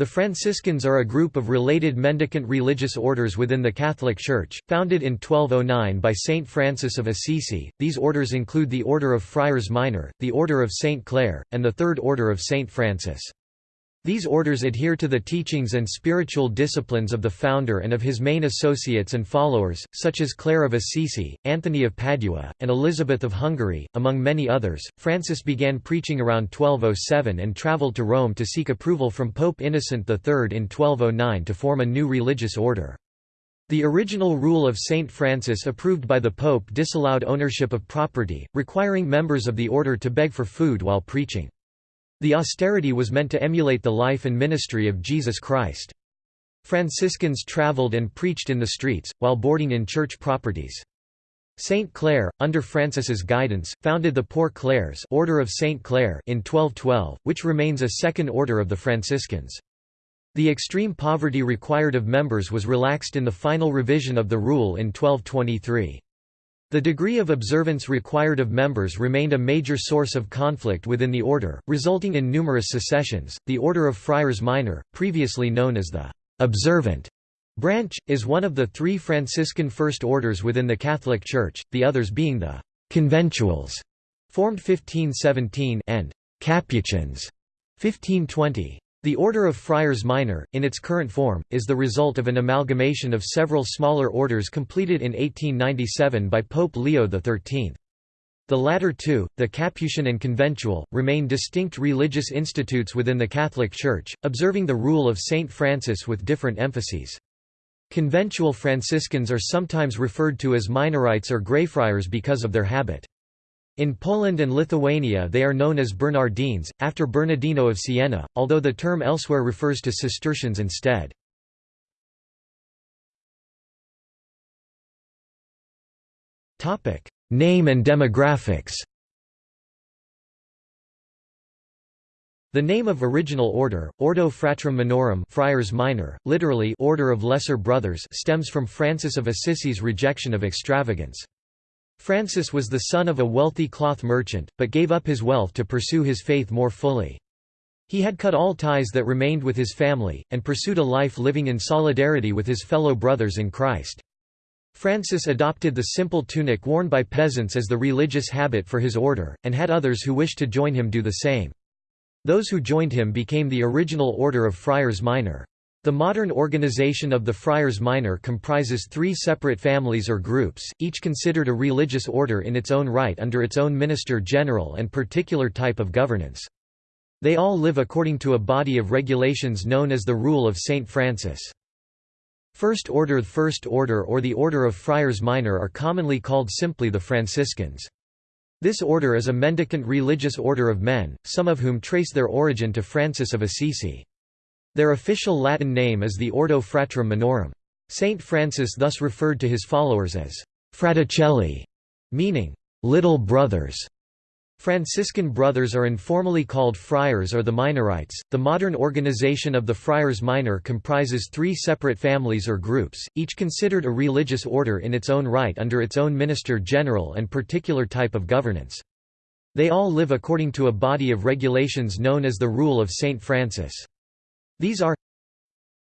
The Franciscans are a group of related mendicant religious orders within the Catholic Church, founded in 1209 by Saint Francis of Assisi. These orders include the Order of Friars Minor, the Order of Saint Clare, and the Third Order of Saint Francis. These orders adhere to the teachings and spiritual disciplines of the founder and of his main associates and followers, such as Clare of Assisi, Anthony of Padua, and Elizabeth of Hungary, among many others. Francis began preaching around 1207 and travelled to Rome to seek approval from Pope Innocent III in 1209 to form a new religious order. The original rule of Saint Francis approved by the Pope disallowed ownership of property, requiring members of the order to beg for food while preaching. The austerity was meant to emulate the life and ministry of Jesus Christ. Franciscans traveled and preached in the streets, while boarding in church properties. Saint Clare, under Francis's guidance, founded the Poor Clares Order of Saint Clare in 1212, which remains a second order of the Franciscans. The extreme poverty required of members was relaxed in the final revision of the rule in 1223. The degree of observance required of members remained a major source of conflict within the order, resulting in numerous secessions. The Order of Friars Minor, previously known as the observant branch, is one of the three Franciscan first orders within the Catholic Church, the others being the conventuals, formed 1517, and Capuchins, 1520. The Order of Friars Minor, in its current form, is the result of an amalgamation of several smaller orders completed in 1897 by Pope Leo XIII. The latter two, the Capuchin and Conventual, remain distinct religious institutes within the Catholic Church, observing the rule of Saint Francis with different emphases. Conventual Franciscans are sometimes referred to as Minorites or Greyfriars because of their habit. In Poland and Lithuania they are known as Bernardines, after Bernardino of Siena, although the term elsewhere refers to Cistercians instead. Name and demographics The name of original order, Ordo Fratrum Minorum Friars Minor, literally Order of Lesser Brothers stems from Francis of Assisi's rejection of extravagance. Francis was the son of a wealthy cloth merchant, but gave up his wealth to pursue his faith more fully. He had cut all ties that remained with his family, and pursued a life living in solidarity with his fellow brothers in Christ. Francis adopted the simple tunic worn by peasants as the religious habit for his order, and had others who wished to join him do the same. Those who joined him became the original order of Friars Minor. The modern organization of the Friars Minor comprises three separate families or groups, each considered a religious order in its own right under its own minister general and particular type of governance. They all live according to a body of regulations known as the Rule of St. Francis. First Order First Order or the Order of Friars Minor are commonly called simply the Franciscans. This order is a mendicant religious order of men, some of whom trace their origin to Francis of Assisi. Their official Latin name is the Ordo Fratrum Minorum. Saint Francis thus referred to his followers as «fraticelli», meaning «little brothers». Franciscan brothers are informally called friars or the Minorites. The modern organization of the Friars Minor comprises three separate families or groups, each considered a religious order in its own right under its own minister general and particular type of governance. They all live according to a body of regulations known as the Rule of Saint Francis. These are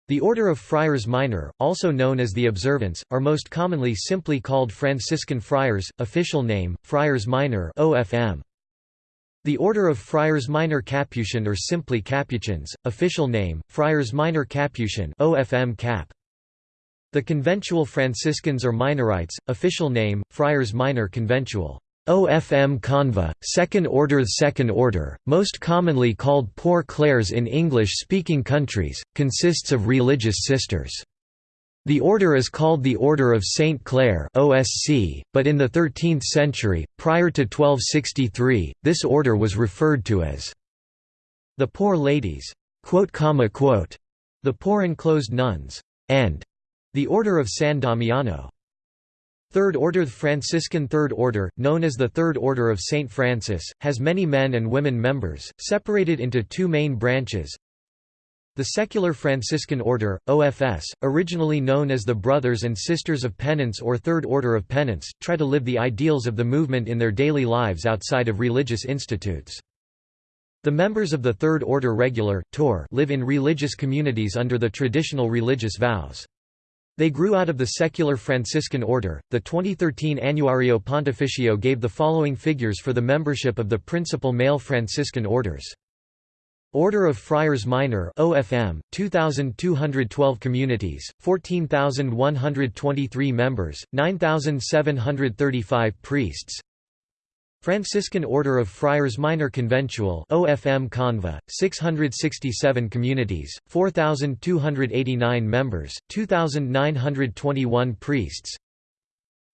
the Order of Friars Minor, also known as the Observants, are most commonly simply called Franciscan Friars, official name, Friars Minor OFM. The Order of Friars Minor Capuchin or simply Capuchins, official name, Friars Minor Capuchin OFM Cap. The Conventual Franciscans or Minorites, official name, Friars Minor Conventual. OFM Conva, second order Second order, most commonly called Poor Clares in English-speaking countries, consists of religious sisters. The order is called the Order of Saint Clare OSC, but in the 13th century, prior to 1263, this order was referred to as the Poor Ladies, the Poor Enclosed Nuns, and the Order of San Damiano. Third Order The Franciscan Third Order, known as the Third Order of St. Francis, has many men and women members, separated into two main branches. The Secular Franciscan Order, OFS, originally known as the Brothers and Sisters of Penance or Third Order of Penance, try to live the ideals of the movement in their daily lives outside of religious institutes. The members of the Third Order Regular live in religious communities under the traditional religious vows. They grew out of the secular Franciscan order. The 2013 Annuario Pontificio gave the following figures for the membership of the principal male Franciscan orders. Order of Friars Minor OFM 2212 communities 14123 members 9735 priests Franciscan Order of Friars Minor Conventual OFM Conva 667 communities 4289 members 2921 priests.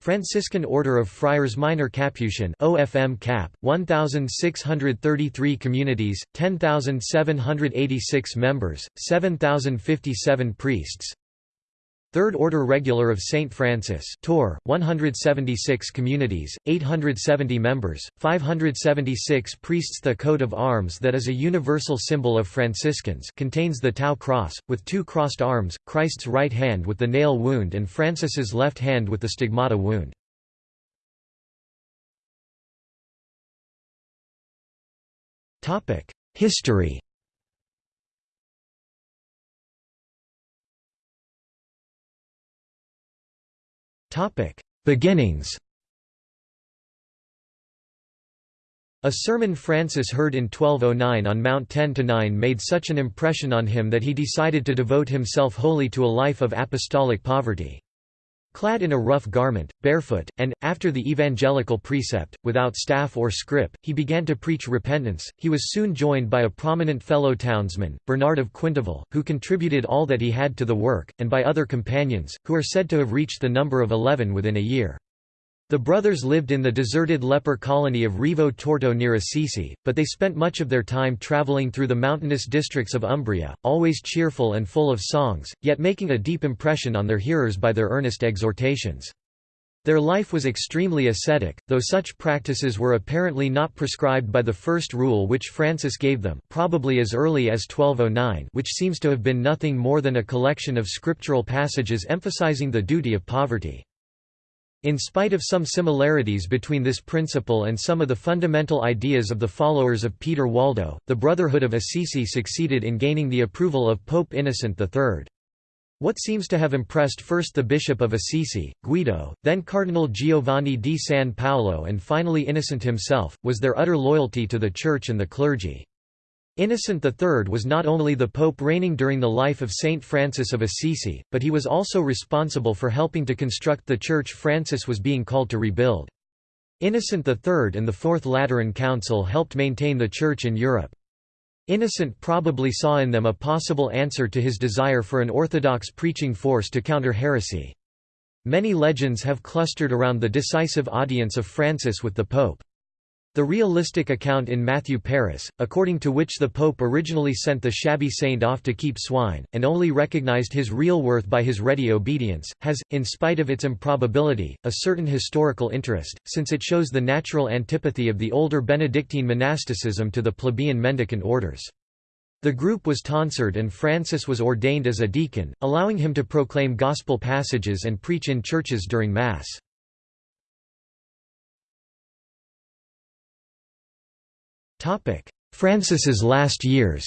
Franciscan Order of Friars Minor Capuchin OFM Cap 1633 communities 10786 members 7057 priests Third Order Regular of St. Francis Tor, 176 communities, 870 members, 576 priests The coat of arms that is a universal symbol of Franciscans contains the Tau cross, with two crossed arms, Christ's right hand with the nail wound and Francis's left hand with the stigmata wound. History Beginnings A sermon Francis heard in 1209 on Mount 10–9 made such an impression on him that he decided to devote himself wholly to a life of apostolic poverty. Clad in a rough garment, barefoot, and, after the evangelical precept, without staff or scrip, he began to preach repentance. He was soon joined by a prominent fellow townsman, Bernard of Quintavalle, who contributed all that he had to the work, and by other companions, who are said to have reached the number of eleven within a year. The brothers lived in the deserted leper colony of Rivo Torto near Assisi, but they spent much of their time travelling through the mountainous districts of Umbria, always cheerful and full of songs, yet making a deep impression on their hearers by their earnest exhortations. Their life was extremely ascetic, though such practices were apparently not prescribed by the first rule which Francis gave them probably as early as 1209 which seems to have been nothing more than a collection of scriptural passages emphasizing the duty of poverty. In spite of some similarities between this principle and some of the fundamental ideas of the followers of Peter Waldo, the Brotherhood of Assisi succeeded in gaining the approval of Pope Innocent III. What seems to have impressed first the Bishop of Assisi, Guido, then Cardinal Giovanni di San Paolo and finally Innocent himself, was their utter loyalty to the Church and the clergy. Innocent III was not only the pope reigning during the life of Saint Francis of Assisi, but he was also responsible for helping to construct the church Francis was being called to rebuild. Innocent III and the Fourth Lateran Council helped maintain the church in Europe. Innocent probably saw in them a possible answer to his desire for an orthodox preaching force to counter heresy. Many legends have clustered around the decisive audience of Francis with the Pope. The realistic account in Matthew Paris, according to which the Pope originally sent the shabby saint off to keep swine, and only recognized his real worth by his ready obedience, has, in spite of its improbability, a certain historical interest, since it shows the natural antipathy of the older Benedictine monasticism to the plebeian mendicant orders. The group was tonsured and Francis was ordained as a deacon, allowing him to proclaim gospel passages and preach in churches during Mass. Francis's last years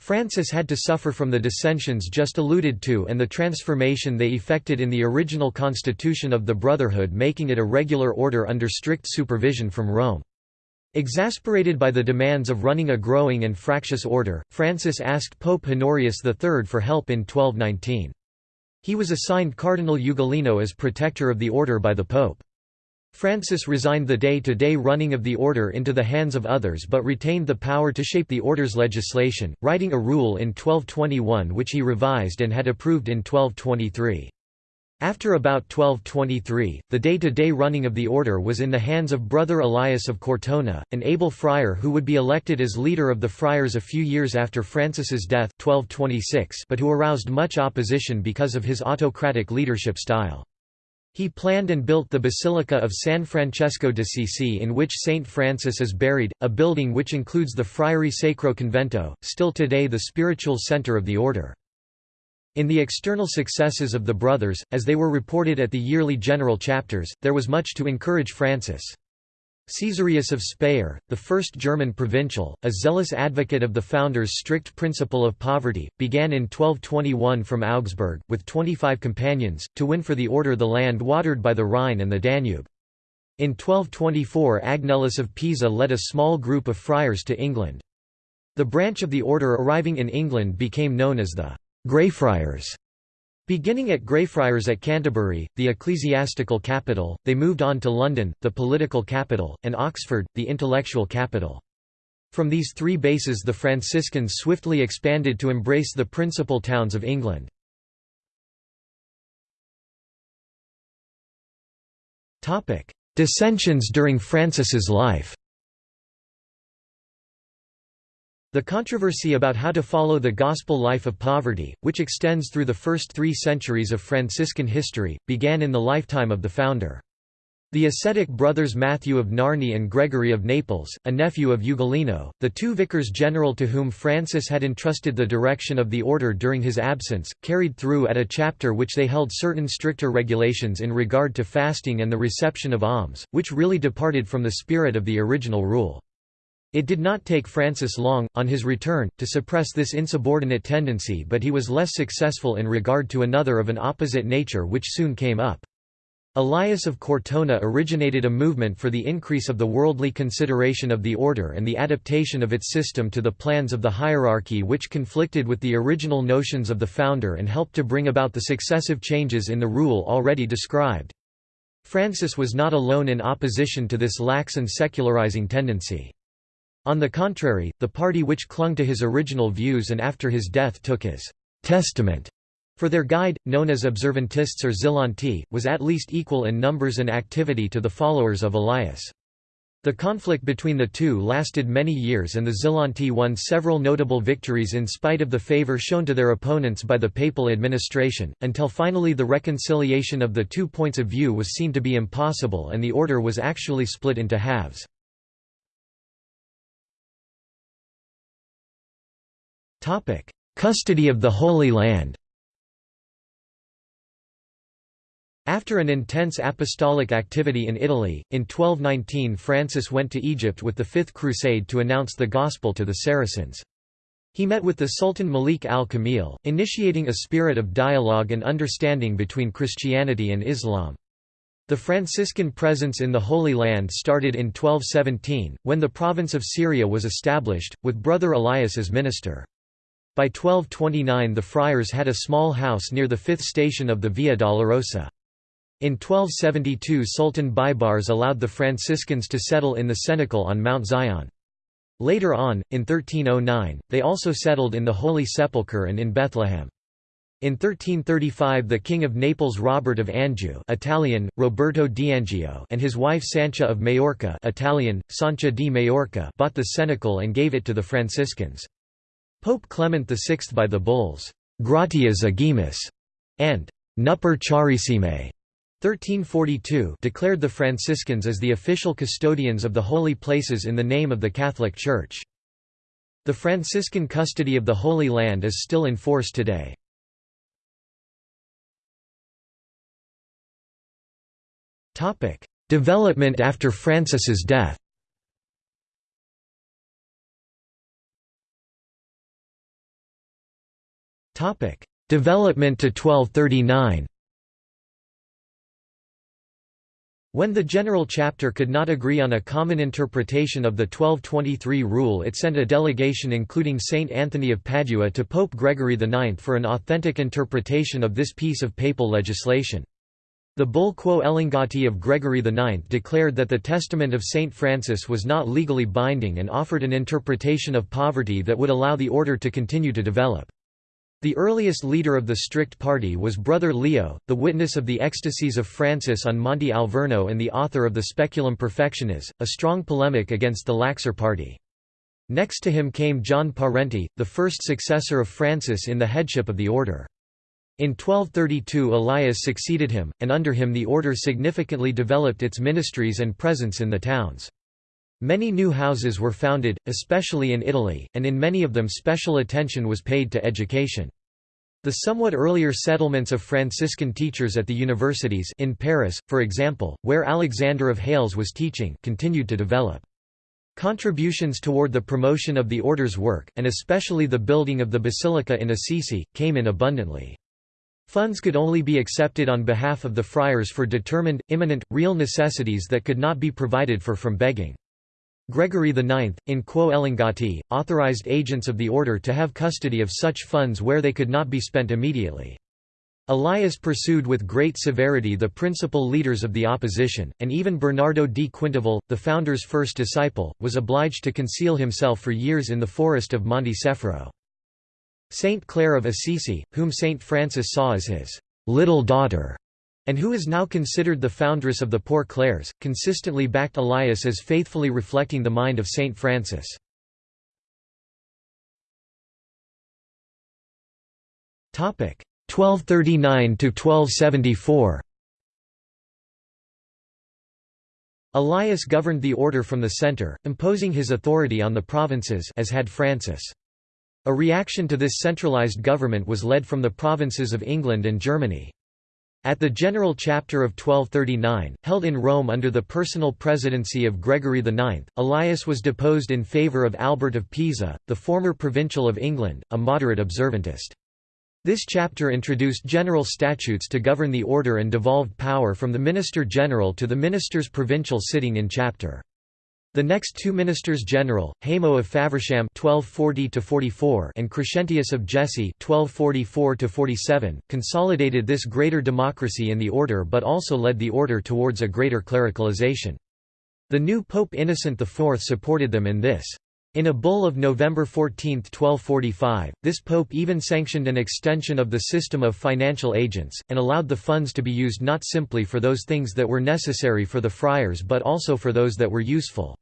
Francis had to suffer from the dissensions just alluded to and the transformation they effected in the original constitution of the Brotherhood making it a regular order under strict supervision from Rome. Exasperated by the demands of running a growing and fractious order, Francis asked Pope Honorius III for help in 1219. He was assigned Cardinal Ugolino as protector of the order by the Pope. Francis resigned the day-to-day -day running of the order into the hands of others but retained the power to shape the order's legislation, writing a rule in 1221 which he revised and had approved in 1223. After about 1223, the day-to-day -day running of the order was in the hands of Brother Elias of Cortona, an able friar who would be elected as leader of the friars a few years after Francis's death 1226 but who aroused much opposition because of his autocratic leadership style. He planned and built the Basilica of San Francesco d'Assisi in which Saint Francis is buried, a building which includes the Friary Sacro Convento, still today the spiritual center of the order. In the external successes of the brothers, as they were reported at the yearly general chapters, there was much to encourage Francis. Caesarius of Speyer, the first German provincial, a zealous advocate of the founder's strict principle of poverty, began in 1221 from Augsburg, with 25 companions, to win for the order the land watered by the Rhine and the Danube. In 1224 Agnellus of Pisa led a small group of friars to England. The branch of the order arriving in England became known as the Greyfriars. Beginning at Greyfriars at Canterbury, the ecclesiastical capital, they moved on to London, the political capital, and Oxford, the intellectual capital. From these three bases the Franciscans swiftly expanded to embrace the principal towns of England. Dissensions during Francis's life The controversy about how to follow the gospel life of poverty, which extends through the first three centuries of Franciscan history, began in the lifetime of the founder. The ascetic brothers Matthew of Narni and Gregory of Naples, a nephew of Ugolino, the two vicars general to whom Francis had entrusted the direction of the order during his absence, carried through at a chapter which they held certain stricter regulations in regard to fasting and the reception of alms, which really departed from the spirit of the original rule. It did not take Francis long, on his return, to suppress this insubordinate tendency but he was less successful in regard to another of an opposite nature which soon came up. Elias of Cortona originated a movement for the increase of the worldly consideration of the order and the adaptation of its system to the plans of the hierarchy which conflicted with the original notions of the founder and helped to bring about the successive changes in the rule already described. Francis was not alone in opposition to this lax and secularizing tendency. On the contrary, the party which clung to his original views and after his death took his «testament» for their guide, known as observantists or Zelanti, was at least equal in numbers and activity to the followers of Elias. The conflict between the two lasted many years and the Zelanti won several notable victories in spite of the favour shown to their opponents by the papal administration, until finally the reconciliation of the two points of view was seen to be impossible and the order was actually split into halves. Topic: Custody of the Holy Land. After an intense apostolic activity in Italy, in 1219 Francis went to Egypt with the Fifth Crusade to announce the Gospel to the Saracens. He met with the Sultan Malik al-Kamil, initiating a spirit of dialogue and understanding between Christianity and Islam. The Franciscan presence in the Holy Land started in 1217, when the province of Syria was established, with Brother Elias as minister. By 1229 the friars had a small house near the fifth station of the Via Dolorosa. In 1272 Sultan Baibars allowed the Franciscans to settle in the cenacle on Mount Zion. Later on, in 1309, they also settled in the Holy Sepulchre and in Bethlehem. In 1335 the King of Naples Robert of Anjou Italian, Roberto and his wife Sancha of Majorca Italian, Sancha di Majorca bought the cenacle and gave it to the Franciscans. Pope Clement VI by the bulls, Gratias Agimus and Nuper Charissime 1342 declared the Franciscans as the official custodians of the holy places in the name of the Catholic Church. The Franciscan custody of the Holy Land is still in force today. Development after Francis's death Development to 1239 When the General Chapter could not agree on a common interpretation of the 1223 rule it sent a delegation including Saint Anthony of Padua to Pope Gregory IX for an authentic interpretation of this piece of papal legislation. The bull Quo Elongati of Gregory IX declared that the testament of Saint Francis was not legally binding and offered an interpretation of poverty that would allow the order to continue to develop. The earliest leader of the strict party was Brother Leo, the witness of the ecstasies of Francis on Monte Alverno and the author of the Speculum Perfectionis, a strong polemic against the laxer party. Next to him came John Parenti, the first successor of Francis in the headship of the order. In 1232 Elias succeeded him, and under him the order significantly developed its ministries and presence in the towns. Many new houses were founded, especially in Italy, and in many of them special attention was paid to education. The somewhat earlier settlements of Franciscan teachers at the universities in Paris, for example, where Alexander of Hales was teaching continued to develop. Contributions toward the promotion of the order's work, and especially the building of the basilica in Assisi, came in abundantly. Funds could only be accepted on behalf of the friars for determined, imminent, real necessities that could not be provided for from begging. Gregory IX, in Quo Elongati, authorized agents of the order to have custody of such funds where they could not be spent immediately. Elias pursued with great severity the principal leaders of the opposition, and even Bernardo di Quintavalle, the founder's first disciple, was obliged to conceal himself for years in the forest of Monte Sefro. Saint Clare of Assisi, whom Saint Francis saw as his little daughter, and who is now considered the foundress of the Poor Clares, consistently backed Elias as faithfully reflecting the mind of Saint Francis. Topic 1239 to 1274. Elias governed the order from the centre, imposing his authority on the provinces as had Francis. A reaction to this centralized government was led from the provinces of England and Germany. At the General Chapter of 1239, held in Rome under the personal presidency of Gregory IX, Elias was deposed in favour of Albert of Pisa, the former provincial of England, a moderate observantist. This chapter introduced general statutes to govern the order and devolved power from the Minister General to the ministers provincial sitting in chapter. The next two ministers general, Haymo of Faversham (1240–44) and Crescentius of Jesi (1244–47), consolidated this greater democracy in the order, but also led the order towards a greater clericalization. The new Pope Innocent IV supported them in this. In a bull of November 14, 1245, this pope even sanctioned an extension of the system of financial agents, and allowed the funds to be used not simply for those things that were necessary for the friars but also for those that were useful.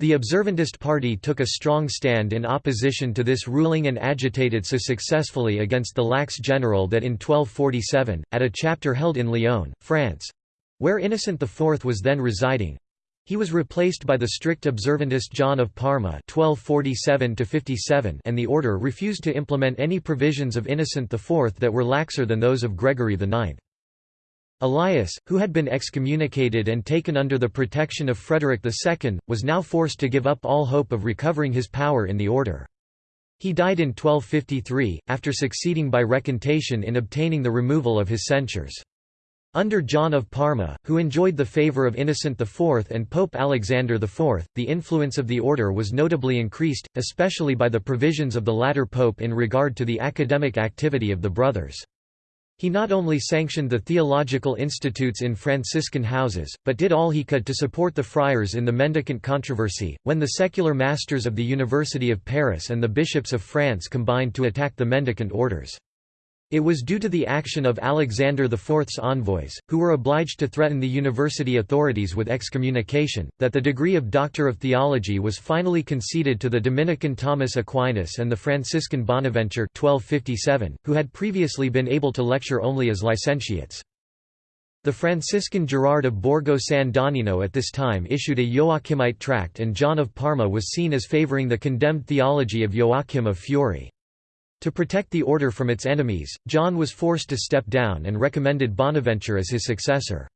The observantist party took a strong stand in opposition to this ruling and agitated so successfully against the lax general that in 1247, at a chapter held in Lyon, France—where Innocent IV was then residing, he was replaced by the strict observantist John of Parma 1247 and the order refused to implement any provisions of Innocent IV that were laxer than those of Gregory IX. Elias, who had been excommunicated and taken under the protection of Frederick II, was now forced to give up all hope of recovering his power in the order. He died in 1253, after succeeding by recantation in obtaining the removal of his censures. Under John of Parma, who enjoyed the favour of Innocent IV and Pope Alexander IV, the influence of the order was notably increased, especially by the provisions of the latter pope in regard to the academic activity of the brothers. He not only sanctioned the theological institutes in Franciscan houses, but did all he could to support the friars in the mendicant controversy, when the secular masters of the University of Paris and the bishops of France combined to attack the mendicant orders. It was due to the action of Alexander IV's envoys, who were obliged to threaten the university authorities with excommunication, that the degree of Doctor of Theology was finally conceded to the Dominican Thomas Aquinas and the Franciscan Bonaventure 1257, who had previously been able to lecture only as licentiates. The Franciscan Gerard of Borgo San Donnino at this time issued a Joachimite tract and John of Parma was seen as favouring the condemned theology of Joachim of Fiore. To protect the order from its enemies, John was forced to step down and recommended Bonaventure as his successor.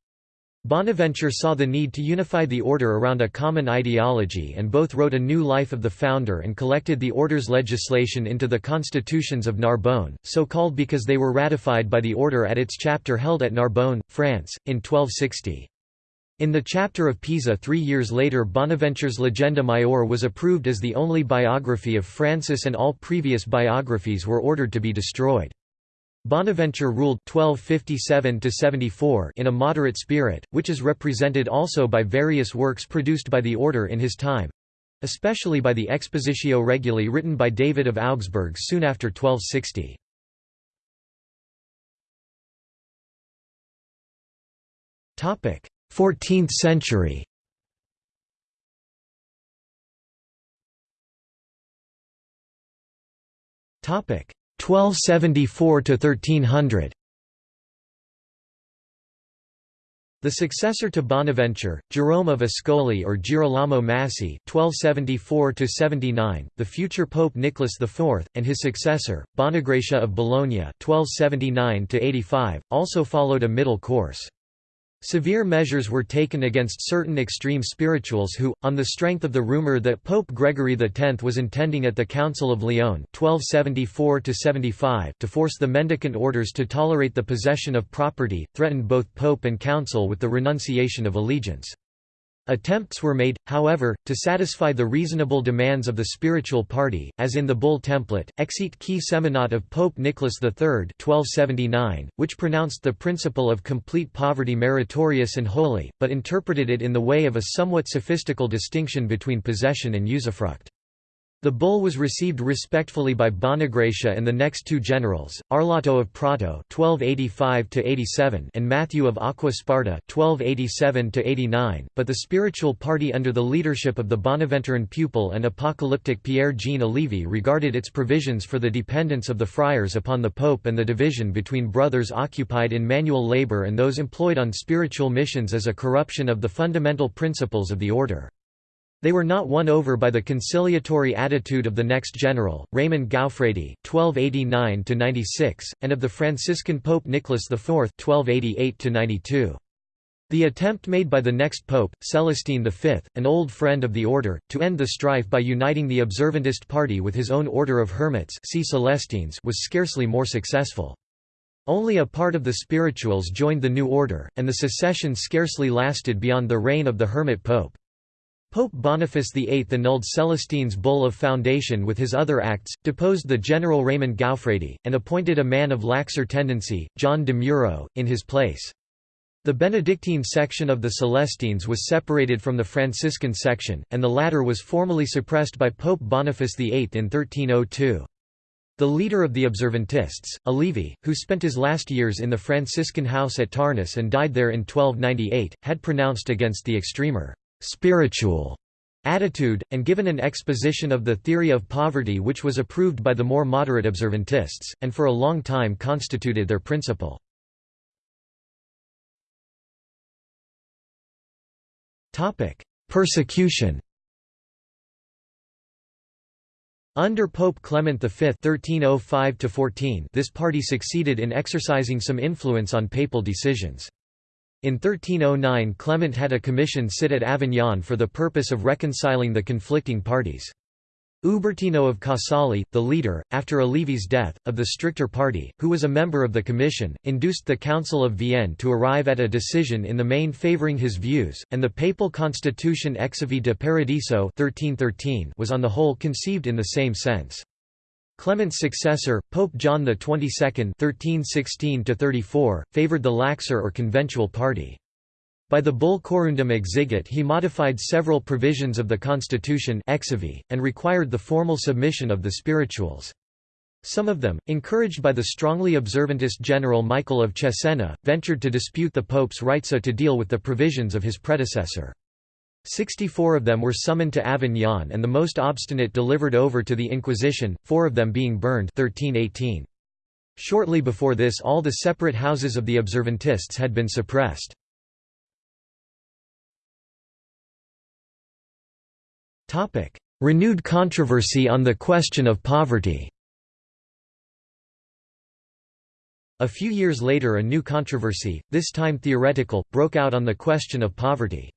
Bonaventure saw the need to unify the order around a common ideology and both wrote a new life of the founder and collected the order's legislation into the constitutions of Narbonne, so called because they were ratified by the order at its chapter held at Narbonne, France, in 1260. In the chapter of Pisa three years later Bonaventure's Legenda Maior was approved as the only biography of Francis and all previous biographies were ordered to be destroyed. Bonaventure ruled 1257 in a moderate spirit, which is represented also by various works produced by the order in his time—especially by the Expositio Reguli written by David of Augsburg soon after 1260. 14th century Topic 1274 to 1300 The successor to Bonaventure, Jerome of Ascoli or Girolamo Massi (1274–79), the future Pope Nicholas IV, and his successor, Bonagracia of Bologna (1279–85), also followed a middle course. Severe measures were taken against certain extreme spirituals who, on the strength of the rumor that Pope Gregory X was intending at the Council of Lyon 1274 to force the mendicant orders to tolerate the possession of property, threatened both Pope and Council with the renunciation of allegiance. Attempts were made, however, to satisfy the reasonable demands of the spiritual party, as in the bull template, Exit qui seminat of Pope Nicholas III 1279, which pronounced the principle of complete poverty meritorious and holy, but interpreted it in the way of a somewhat sophistical distinction between possession and usufruct. The bull was received respectfully by Bonagracia and the next two generals, Arlotto of Prato (1285–87) and Matthew of Aquasparta (1287–89), but the spiritual party under the leadership of the Bonaventuran pupil and apocalyptic Pierre Jean Olivi regarded its provisions for the dependence of the friars upon the pope and the division between brothers occupied in manual labor and those employed on spiritual missions as a corruption of the fundamental principles of the order. They were not won over by the conciliatory attitude of the next general, Raymond Gaufredi (1289–96), and of the Franciscan Pope Nicholas IV (1288–92). The attempt made by the next pope, Celestine V, an old friend of the order, to end the strife by uniting the observantist party with his own order of hermits see Celestines was scarcely more successful. Only a part of the spirituals joined the new order, and the secession scarcely lasted beyond the reign of the hermit pope. Pope Boniface VIII annulled Celestine's bull of foundation with his other acts, deposed the general Raymond Gaufredi, and appointed a man of laxer tendency, John de Muro, in his place. The Benedictine section of the Celestines was separated from the Franciscan section, and the latter was formally suppressed by Pope Boniface VIII in 1302. The leader of the Observantists, Olivi, who spent his last years in the Franciscan house at Tarnus and died there in 1298, had pronounced against the extremer spiritual attitude, and given an exposition of the theory of poverty which was approved by the more moderate observantists, and for a long time constituted their principle. Persecution Under Pope Clement V (1305–14), this party succeeded in exercising some influence on papal decisions. In 1309 Clement had a commission sit at Avignon for the purpose of reconciling the conflicting parties. Ubertino of Casale, the leader, after Olivi's death, of the stricter party, who was a member of the commission, induced the Council of Vienne to arrive at a decision in the main favouring his views, and the papal constitution Exivi de Paradiso 1313 was on the whole conceived in the same sense. Clement's successor, Pope John XXII (1316–34), favoured the laxer or conventual party. By the bull Quorumdam Exigit he modified several provisions of the constitution and required the formal submission of the spirituals. Some of them, encouraged by the strongly observantist general Michael of Cesena, ventured to dispute the pope's right so to deal with the provisions of his predecessor. Sixty-four of them were summoned to Avignon and the most obstinate delivered over to the Inquisition, four of them being burned 1318. Shortly before this all the separate houses of the Observantists had been suppressed. Renewed controversy on the question of poverty A few years later a new controversy, this time theoretical, broke out on the question of poverty.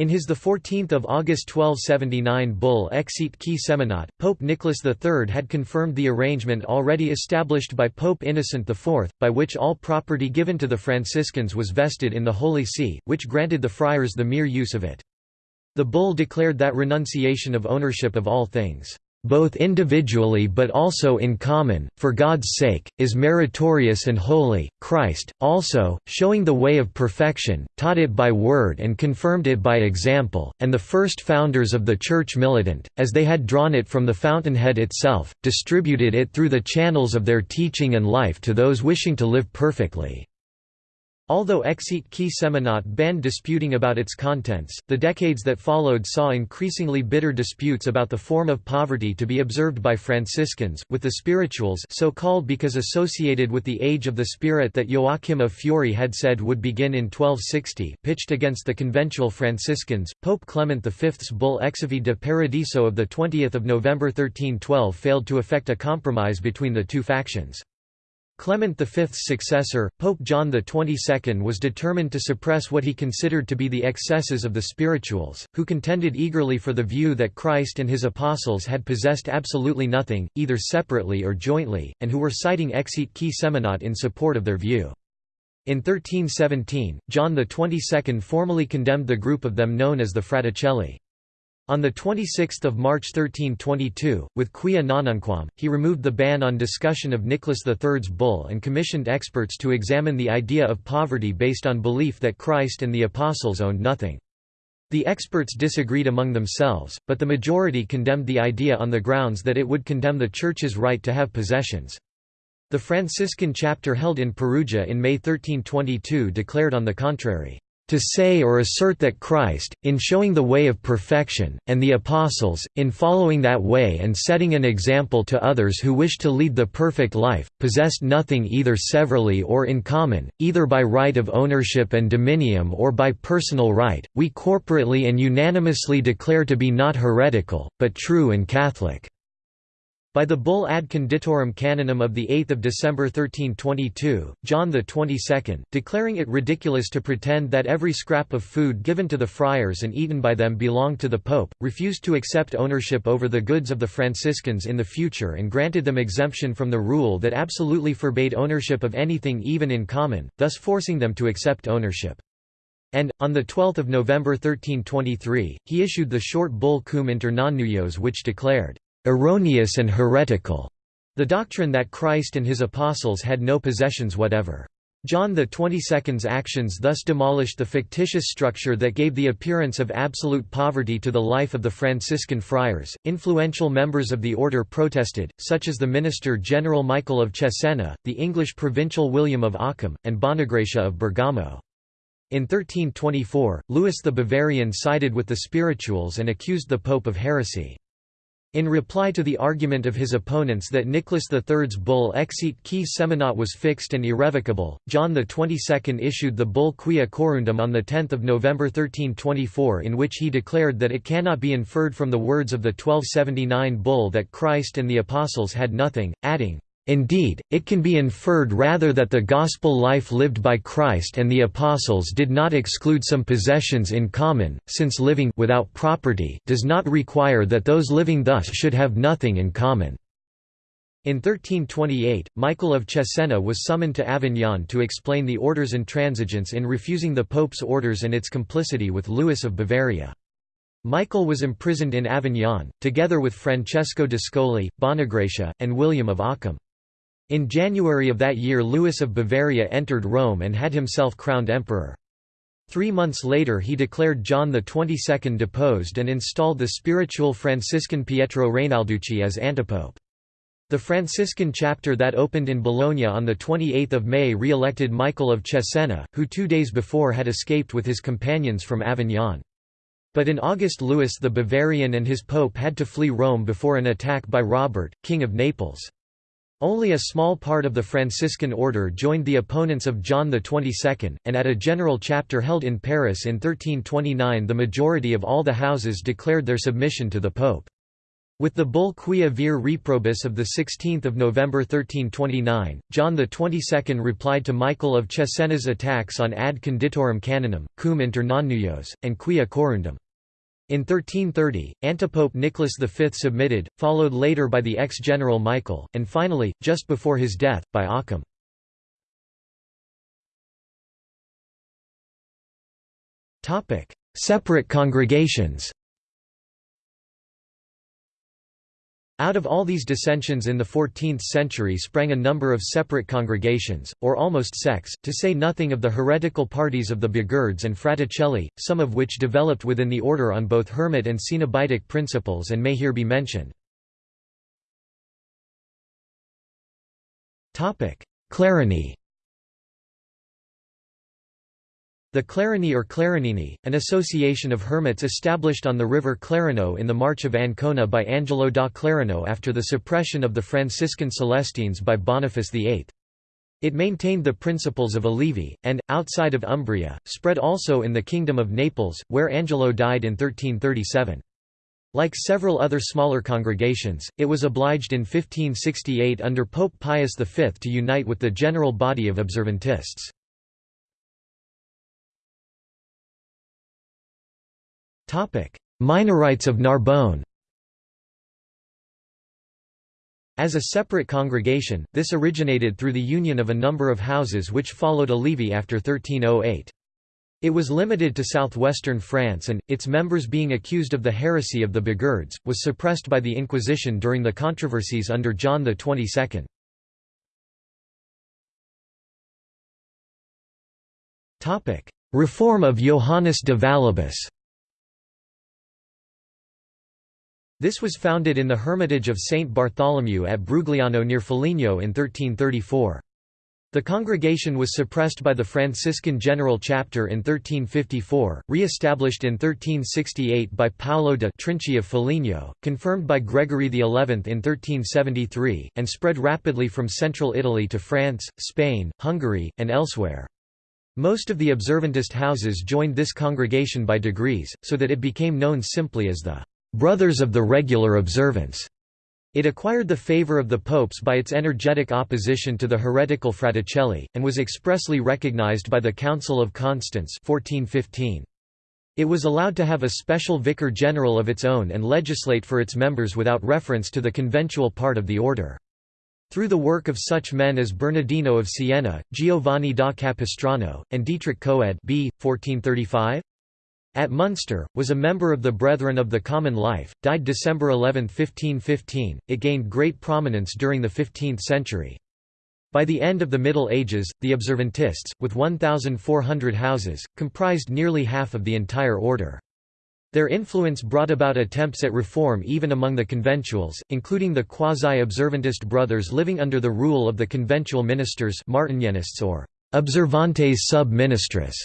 In his 14 August 1279 bull Exit qui seminat, Pope Nicholas III had confirmed the arrangement already established by Pope Innocent IV, by which all property given to the Franciscans was vested in the Holy See, which granted the friars the mere use of it. The bull declared that renunciation of ownership of all things both individually but also in common, for God's sake, is meritorious and holy. Christ, also, showing the way of perfection, taught it by word and confirmed it by example, and the first founders of the Church militant, as they had drawn it from the fountainhead itself, distributed it through the channels of their teaching and life to those wishing to live perfectly. Although Exit qui Seminat banned disputing about its contents, the decades that followed saw increasingly bitter disputes about the form of poverty to be observed by Franciscans, with the spirituals so called because associated with the age of the spirit that Joachim of Fiore had said would begin in 1260 pitched against the conventual Franciscans. Pope Clement V's bull Exivi de Paradiso of 20 November 1312 failed to effect a compromise between the two factions. Clement V's successor, Pope John XXII was determined to suppress what he considered to be the excesses of the spirituals, who contended eagerly for the view that Christ and his apostles had possessed absolutely nothing, either separately or jointly, and who were citing Exit Seminat in support of their view. In 1317, John XXII formally condemned the group of them known as the Fraticelli. On 26 March 1322, with Quia Nonnunquam, he removed the ban on discussion of Nicholas III's bull and commissioned experts to examine the idea of poverty based on belief that Christ and the Apostles owned nothing. The experts disagreed among themselves, but the majority condemned the idea on the grounds that it would condemn the Church's right to have possessions. The Franciscan chapter held in Perugia in May 1322 declared on the contrary, to say or assert that Christ, in showing the way of perfection, and the Apostles, in following that way and setting an example to others who wish to lead the perfect life, possessed nothing either severally or in common, either by right of ownership and dominium or by personal right, we corporately and unanimously declare to be not heretical, but true and Catholic. By the bull Ad Conditorem Canonum of 8 December 1322, John XXII, declaring it ridiculous to pretend that every scrap of food given to the friars and eaten by them belonged to the Pope, refused to accept ownership over the goods of the Franciscans in the future and granted them exemption from the rule that absolutely forbade ownership of anything even in common, thus forcing them to accept ownership. And, on 12 November 1323, he issued the short bull Cum inter nonnullos which declared erroneous and heretical, the doctrine that Christ and his apostles had no possessions whatever. John XXII's actions thus demolished the fictitious structure that gave the appearance of absolute poverty to the life of the Franciscan friars. Influential members of the order protested, such as the minister general Michael of Cesena, the English provincial William of Ockham, and Bonagracia of Bergamo. In 1324, Louis the Bavarian sided with the spirituals and accused the Pope of heresy. In reply to the argument of his opponents that Nicholas III's bull Exit qui Seminat was fixed and irrevocable, John XXII issued the bull Quia Quorundam on 10 November 1324 in which he declared that it cannot be inferred from the words of the 1279 bull that Christ and the Apostles had nothing, adding, Indeed, it can be inferred rather that the gospel life lived by Christ and the apostles did not exclude some possessions in common, since living without property does not require that those living thus should have nothing in common. In 1328, Michael of Cesena was summoned to Avignon to explain the order's intransigence in refusing the Pope's orders and its complicity with Louis of Bavaria. Michael was imprisoned in Avignon, together with Francesco d'Ascoli, Bonagracia, and William of Ockham. In January of that year Louis of Bavaria entered Rome and had himself crowned emperor. Three months later he declared John XXII deposed and installed the spiritual Franciscan Pietro Rainalducci as antipope. The Franciscan chapter that opened in Bologna on 28 May re-elected Michael of Cesena, who two days before had escaped with his companions from Avignon. But in August Louis the Bavarian and his pope had to flee Rome before an attack by Robert, king of Naples. Only a small part of the Franciscan order joined the opponents of John XXII, and at a general chapter held in Paris in 1329 the majority of all the houses declared their submission to the Pope. With the bull Quia vir reprobus of 16 November 1329, John XXII replied to Michael of Cesena's attacks on ad conditorem canonum, cum inter nonnullos, and quia quorundam. In 1330, antipope Nicholas V submitted, followed later by the ex-general Michael, and finally, just before his death, by Occam. Separate congregations Out of all these dissensions in the 14th century sprang a number of separate congregations, or almost sects, to say nothing of the heretical parties of the Beguards and Fraticelli, some of which developed within the order on both Hermit and Cenobitic principles and may here be mentioned. Clareni The Clareni or Clarenini, an association of hermits established on the river Clareno in the March of Ancona by Angelo da Clareno after the suppression of the Franciscan Celestines by Boniface VIII. It maintained the principles of Olivi, and, outside of Umbria, spread also in the Kingdom of Naples, where Angelo died in 1337. Like several other smaller congregations, it was obliged in 1568 under Pope Pius V to unite with the general body of observantists. Minorites of Narbonne As a separate congregation, this originated through the union of a number of houses which followed Olivi after 1308. It was limited to southwestern France and, its members being accused of the heresy of the Beguards, was suppressed by the Inquisition during the controversies under John XXII. Reform of Johannes de Vallibus This was founded in the hermitage of Saint Bartholomew at Brugliano near Foligno in 1334. The congregation was suppressed by the Franciscan General Chapter in 1354, re-established in 1368 by Paolo de Trinci of Foligno, confirmed by Gregory XI in 1373, and spread rapidly from central Italy to France, Spain, Hungary, and elsewhere. Most of the observantist houses joined this congregation by degrees, so that it became known simply as the Brothers of the Regular Observance. It acquired the favor of the popes by its energetic opposition to the heretical Fraticelli, and was expressly recognized by the Council of Constance 1415. It was allowed to have a special vicar general of its own and legislate for its members without reference to the conventual part of the order. Through the work of such men as Bernardino of Siena, Giovanni da Capistrano, and Dietrich Coelde b. 1435? At Munster, was a member of the Brethren of the Common Life, died December 11, 1515. It gained great prominence during the 15th century. By the end of the Middle Ages, the Observantists, with 1,400 houses, comprised nearly half of the entire order. Their influence brought about attempts at reform even among the conventuals, including the quasi-observantist brothers living under the rule of the conventual ministers Martinianists or observantes sub-ministris.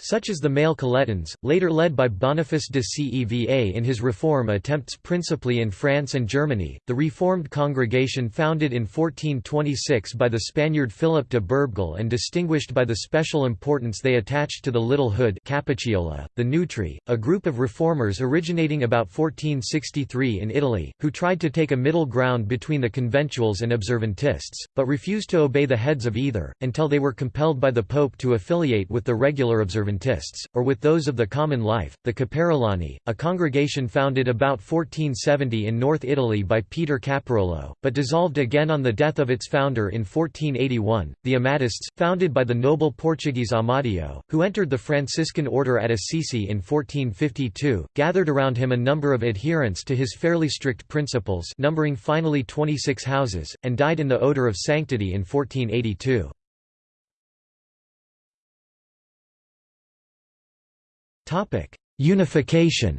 Such as the male Coletans, later led by Boniface de Ceva in his reform attempts principally in France and Germany. The Reformed congregation founded in 1426 by the Spaniard Philip de Berbegal and distinguished by the special importance they attached to the Little Hood Cappucciola, the Neutri, a group of reformers originating about 1463 in Italy, who tried to take a middle ground between the conventuals and observantists, but refused to obey the heads of either, until they were compelled by the Pope to affiliate with the regular observantists observantists, or with those of the common life, the Caparolani, a congregation founded about 1470 in North Italy by Peter Caparolo, but dissolved again on the death of its founder in 1481. The Amatists, founded by the noble Portuguese Amadeo, who entered the Franciscan order at Assisi in 1452, gathered around him a number of adherents to his fairly strict principles numbering finally 26 houses, and died in the odor of sanctity in 1482. Unification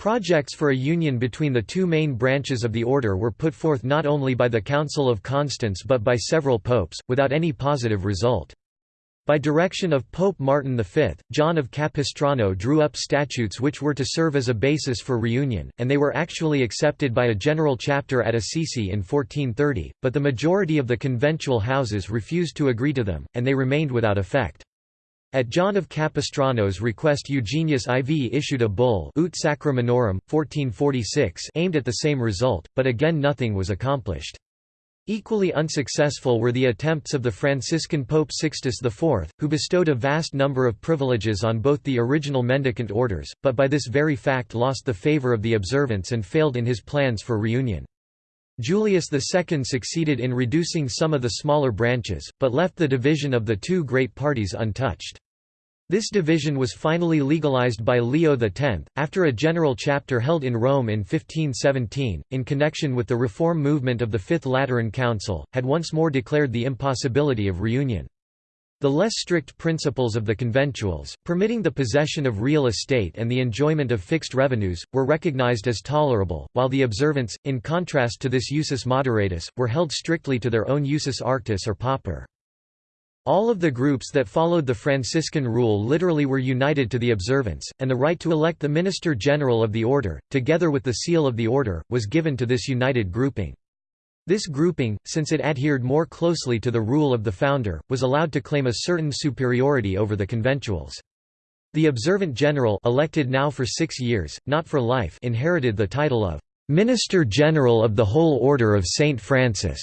Projects for a union between the two main branches of the order were put forth not only by the Council of Constance but by several popes, without any positive result. By direction of Pope Martin V, John of Capistrano drew up statutes which were to serve as a basis for reunion, and they were actually accepted by a general chapter at Assisi in 1430, but the majority of the conventual houses refused to agree to them, and they remained without effect. At John of Capistrano's request Eugenius IV issued a bull Ut Sacra Minorum, 1446 aimed at the same result, but again nothing was accomplished. Equally unsuccessful were the attempts of the Franciscan Pope Sixtus IV, who bestowed a vast number of privileges on both the original mendicant orders, but by this very fact lost the favor of the observants and failed in his plans for reunion. Julius II succeeded in reducing some of the smaller branches, but left the division of the two great parties untouched. This division was finally legalized by Leo X, after a general chapter held in Rome in 1517, in connection with the reform movement of the Fifth Lateran Council, had once more declared the impossibility of reunion. The less strict principles of the conventuals, permitting the possession of real estate and the enjoyment of fixed revenues, were recognized as tolerable, while the observants, in contrast to this usus moderatus, were held strictly to their own usus arctus or pauper. All of the groups that followed the Franciscan rule literally were united to the observance, and the right to elect the Minister General of the Order, together with the seal of the Order, was given to this united grouping. This grouping, since it adhered more closely to the rule of the founder, was allowed to claim a certain superiority over the conventuals. The observant general elected now for six years, not for life inherited the title of «Minister General of the Whole Order of St. Francis»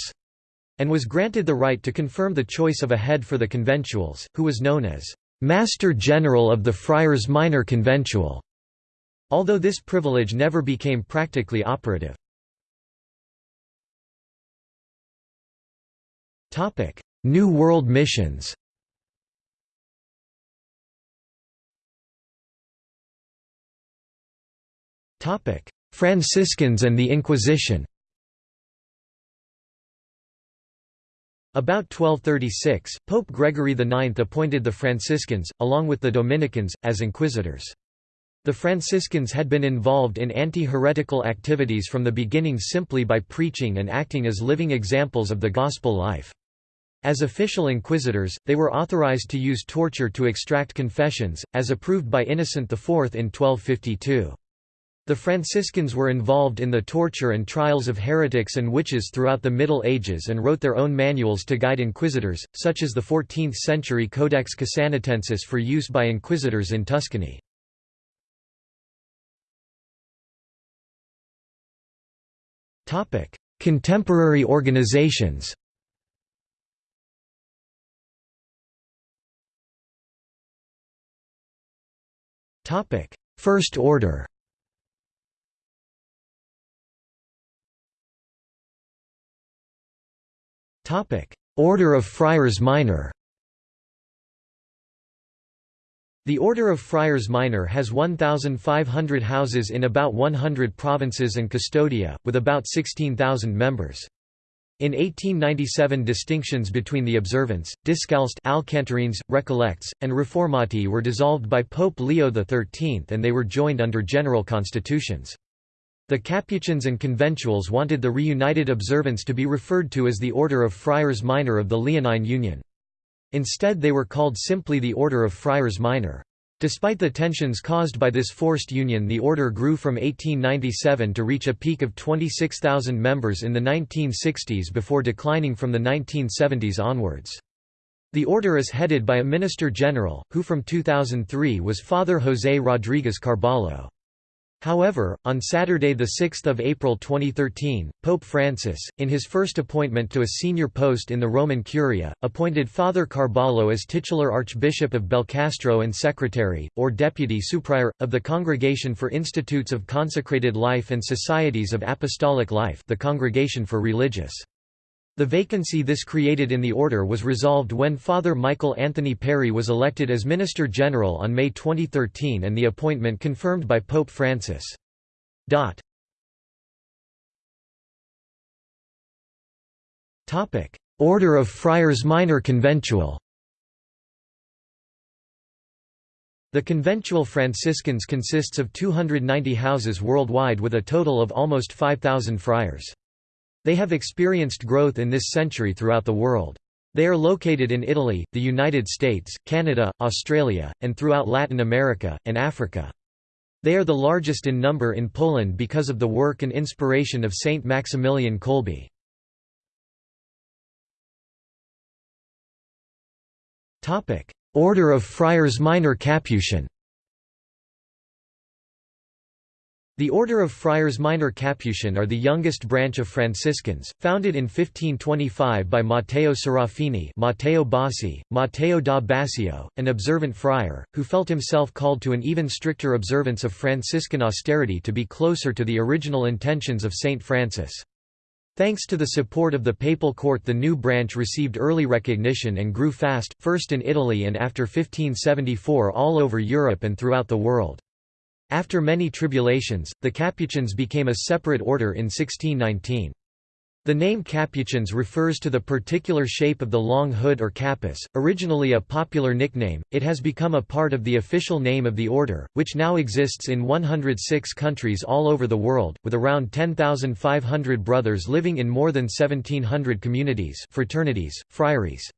and was granted the right to confirm the choice of a head for the conventuals, who was known as Master General of the Friars Minor Conventual, although this privilege never became practically operative. New World missions Topic: Franciscans and the Inquisition About 1236, Pope Gregory IX appointed the Franciscans, along with the Dominicans, as inquisitors. The Franciscans had been involved in anti-heretical activities from the beginning simply by preaching and acting as living examples of the gospel life. As official inquisitors, they were authorized to use torture to extract confessions, as approved by Innocent IV in 1252. The Franciscans were involved in the torture and trials of heretics and witches throughout the Middle Ages and wrote their own manuals to guide inquisitors, such as the 14th-century Codex Casanatensis for use by inquisitors in Tuscany. Contemporary organizations Topic: First Order Topic: Order of Friars Minor The Order of Friars Minor has 1,500 houses in about 100 provinces and custodia, with about 16,000 members. In 1897 distinctions between the Observants, Discalced Alcantarines, Recollects, and Reformati were dissolved by Pope Leo XIII and they were joined under general constitutions. The Capuchins and Conventuals wanted the reunited observants to be referred to as the Order of Friars Minor of the Leonine Union. Instead they were called simply the Order of Friars Minor. Despite the tensions caused by this forced union the order grew from 1897 to reach a peak of 26,000 members in the 1960s before declining from the 1970s onwards. The order is headed by a Minister General, who from 2003 was Father José Rodríguez Carballo. However, on Saturday 6 April 2013, Pope Francis, in his first appointment to a senior post in the Roman Curia, appointed Father Carballo as titular Archbishop of Belcastro and Secretary, or Deputy Superior, of the Congregation for Institutes of Consecrated Life and Societies of Apostolic Life the Congregation for Religious the vacancy this created in the order was resolved when Father Michael Anthony Perry was elected as Minister General on May 2013 and the appointment confirmed by Pope Francis. Order of Friars Minor Conventual The conventual Franciscans consists of 290 houses worldwide with a total of almost 5,000 friars. They have experienced growth in this century throughout the world. They are located in Italy, the United States, Canada, Australia, and throughout Latin America, and Africa. They are the largest in number in Poland because of the work and inspiration of Saint Maximilian Kolbe. Order of Friars Minor Capuchin The Order of Friars Minor Capuchin are the youngest branch of Franciscans, founded in 1525 by Matteo Serafini Matteo Bassi, Matteo da Bascio, an observant friar, who felt himself called to an even stricter observance of Franciscan austerity to be closer to the original intentions of Saint Francis. Thanks to the support of the papal court the new branch received early recognition and grew fast, first in Italy and after 1574 all over Europe and throughout the world. After many tribulations, the Capuchins became a separate order in 1619. The name Capuchins refers to the particular shape of the long hood or capus, originally a popular nickname, it has become a part of the official name of the order, which now exists in 106 countries all over the world, with around 10,500 brothers living in more than 1,700 communities fraternities, friaries.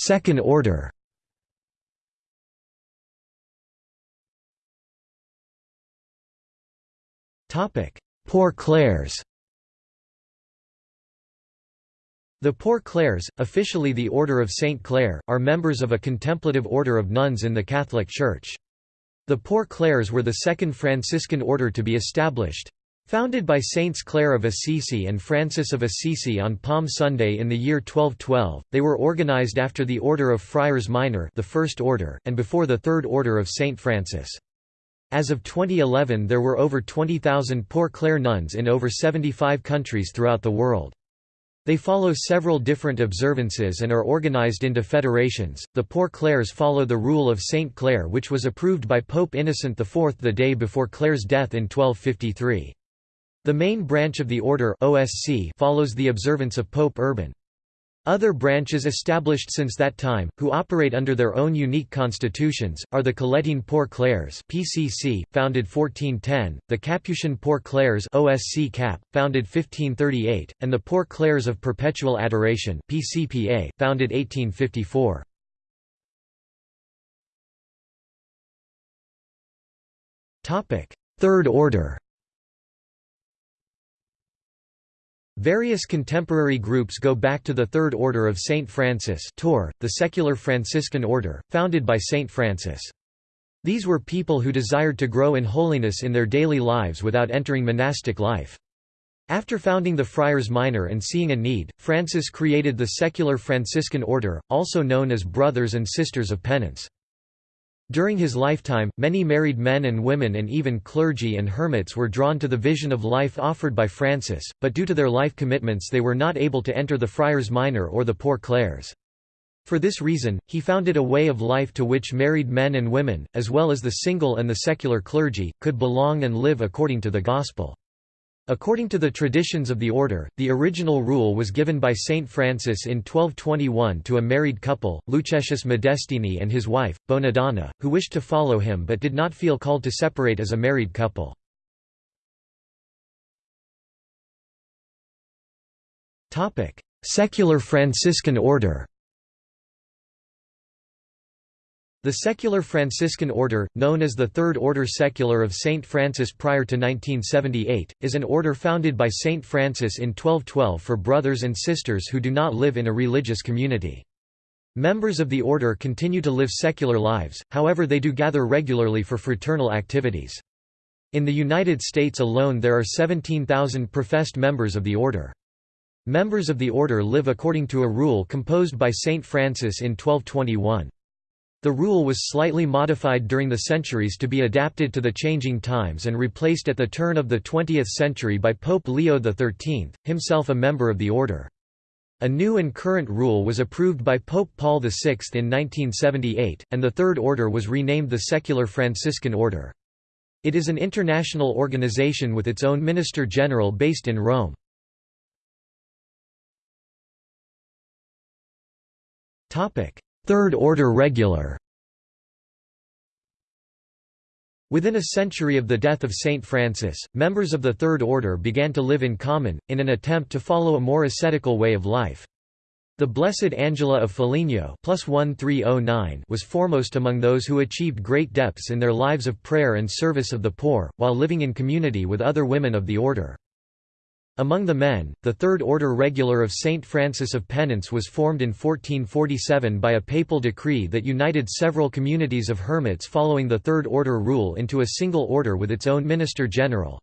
Second order Poor Clares The Poor Clares, officially the Order of St. Clare, are members of a contemplative order of nuns in the Catholic Church. The Poor Clares were the second Franciscan order to be established. Founded by Saints Clare of Assisi and Francis of Assisi on Palm Sunday in the year 1212, they were organized after the Order of Friars Minor the First Order, and before the Third Order of St. Francis. As of 2011 there were over 20,000 Poor Clare nuns in over 75 countries throughout the world. They follow several different observances and are organized into federations. The Poor Clares follow the rule of Saint Clare which was approved by Pope Innocent IV the day before Clare's death in 1253. The main branch of the order OSC follows the observance of Pope Urban. Other branches established since that time, who operate under their own unique constitutions, are the Colettine Poor Clares (PCC), founded 1410, the Capuchin Poor Clares (OSC Cap), founded 1538, and the Poor Clares of Perpetual Adoration (PCPA), founded 1854. Topic: Third Order. Various contemporary groups go back to the Third Order of Saint Francis Tour, the secular Franciscan order, founded by Saint Francis. These were people who desired to grow in holiness in their daily lives without entering monastic life. After founding the Friars Minor and seeing a need, Francis created the secular Franciscan order, also known as Brothers and Sisters of Penance. During his lifetime, many married men and women and even clergy and hermits were drawn to the vision of life offered by Francis, but due to their life commitments they were not able to enter the Friars Minor or the Poor Clares. For this reason, he founded a way of life to which married men and women, as well as the single and the secular clergy, could belong and live according to the Gospel. According to the traditions of the order, the original rule was given by Saint Francis in 1221 to a married couple, Luchesius Modestini and his wife, Bonadonna, who wished to follow him but did not feel called to separate as a married couple. Secular Franciscan order The secular Franciscan order, known as the Third Order Secular of Saint Francis prior to 1978, is an order founded by Saint Francis in 1212 for brothers and sisters who do not live in a religious community. Members of the order continue to live secular lives, however they do gather regularly for fraternal activities. In the United States alone there are 17,000 professed members of the order. Members of the order live according to a rule composed by Saint Francis in 1221. The rule was slightly modified during the centuries to be adapted to the changing times and replaced at the turn of the 20th century by Pope Leo XIII, himself a member of the order. A new and current rule was approved by Pope Paul VI in 1978, and the Third Order was renamed the Secular Franciscan Order. It is an international organization with its own Minister General based in Rome. Third Order Regular Within a century of the death of Saint Francis, members of the Third Order began to live in common, in an attempt to follow a more ascetical way of life. The Blessed Angela of Foligno oh was foremost among those who achieved great depths in their lives of prayer and service of the poor, while living in community with other women of the order. Among the men, the Third Order Regular of Saint Francis of Penance was formed in 1447 by a papal decree that united several communities of hermits following the Third Order rule into a single order with its own minister general.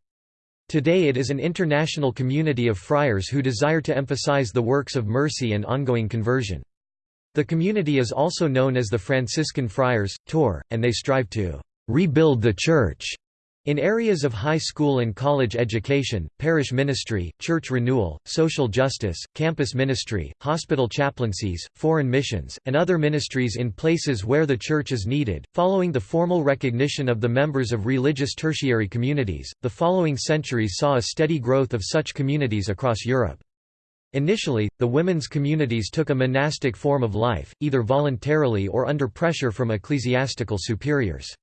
Today it is an international community of friars who desire to emphasize the works of mercy and ongoing conversion. The community is also known as the Franciscan Friars, Tour, and they strive to rebuild the Church in areas of high school and college education, parish ministry, church renewal, social justice, campus ministry, hospital chaplaincies, foreign missions, and other ministries in places where the church is needed, following the formal recognition of the members of religious tertiary communities, the following centuries saw a steady growth of such communities across Europe. Initially, the women's communities took a monastic form of life, either voluntarily or under pressure from ecclesiastical superiors.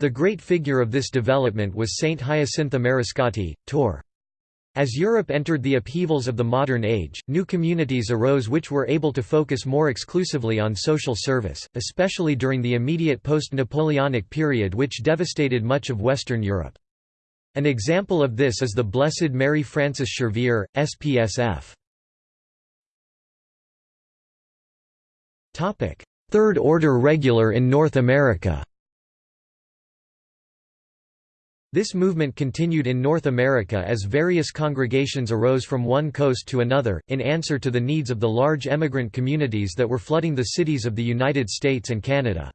The great figure of this development was Saint Hyacintha Mariscotti, Tor. As Europe entered the upheavals of the modern age, new communities arose which were able to focus more exclusively on social service, especially during the immediate post-Napoleonic period which devastated much of Western Europe. An example of this is the Blessed Mary Frances Schervier, SPSF. Third Order Regular in North America this movement continued in North America as various congregations arose from one coast to another, in answer to the needs of the large emigrant communities that were flooding the cities of the United States and Canada.